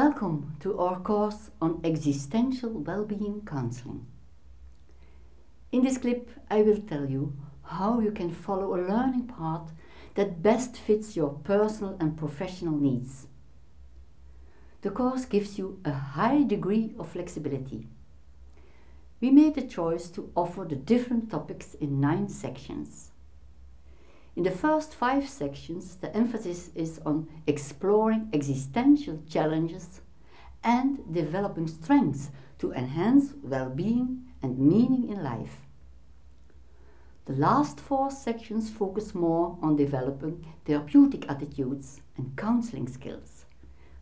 Welcome to our course on existential well-being counseling. In this clip I will tell you how you can follow a learning path that best fits your personal and professional needs. The course gives you a high degree of flexibility. We made the choice to offer the different topics in nine sections. In the first five sections, the emphasis is on exploring existential challenges and developing strengths to enhance well-being and meaning in life. The last four sections focus more on developing therapeutic attitudes and counseling skills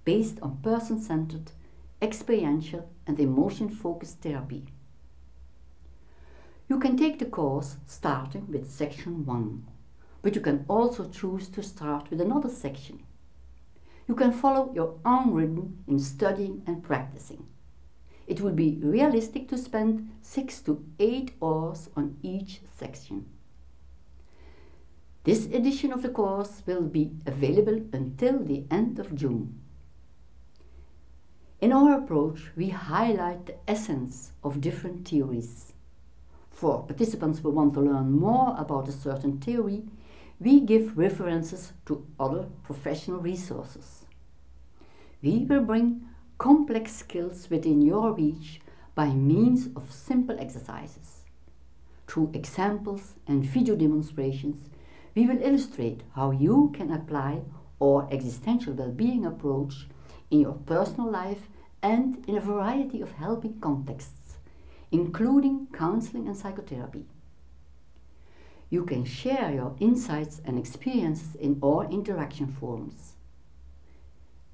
based on person-centered, experiential and emotion-focused therapy. You can take the course starting with section 1 but you can also choose to start with another section. You can follow your own rhythm in studying and practicing. It would be realistic to spend 6 to 8 hours on each section. This edition of the course will be available until the end of June. In our approach, we highlight the essence of different theories. For participants who want to learn more about a certain theory, we give references to other professional resources. We will bring complex skills within your reach by means of simple exercises. Through examples and video demonstrations, we will illustrate how you can apply our existential well-being approach in your personal life and in a variety of helping contexts, including counseling and psychotherapy. You can share your insights and experiences in all interaction forums.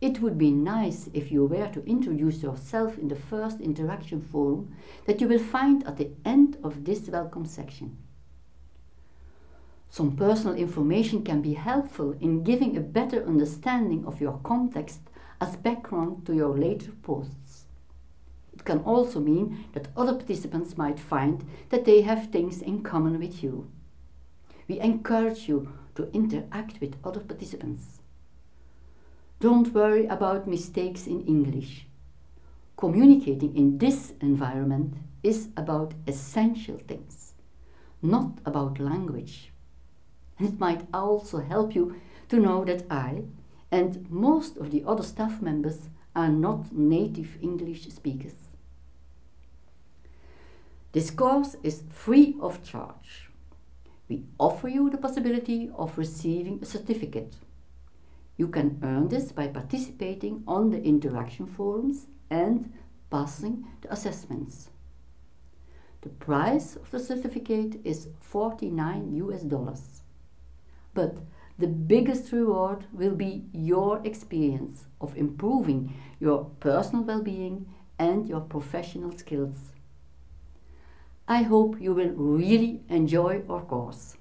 It would be nice if you were to introduce yourself in the first interaction forum that you will find at the end of this welcome section. Some personal information can be helpful in giving a better understanding of your context as background to your later posts. It can also mean that other participants might find that they have things in common with you. We encourage you to interact with other participants. Don't worry about mistakes in English. Communicating in this environment is about essential things, not about language. And it might also help you to know that I and most of the other staff members are not native English speakers. This course is free of charge we offer you the possibility of receiving a certificate. You can earn this by participating on the interaction forums and passing the assessments. The price of the certificate is 49 US dollars. But the biggest reward will be your experience of improving your personal well-being and your professional skills. I hope you will really enjoy our course.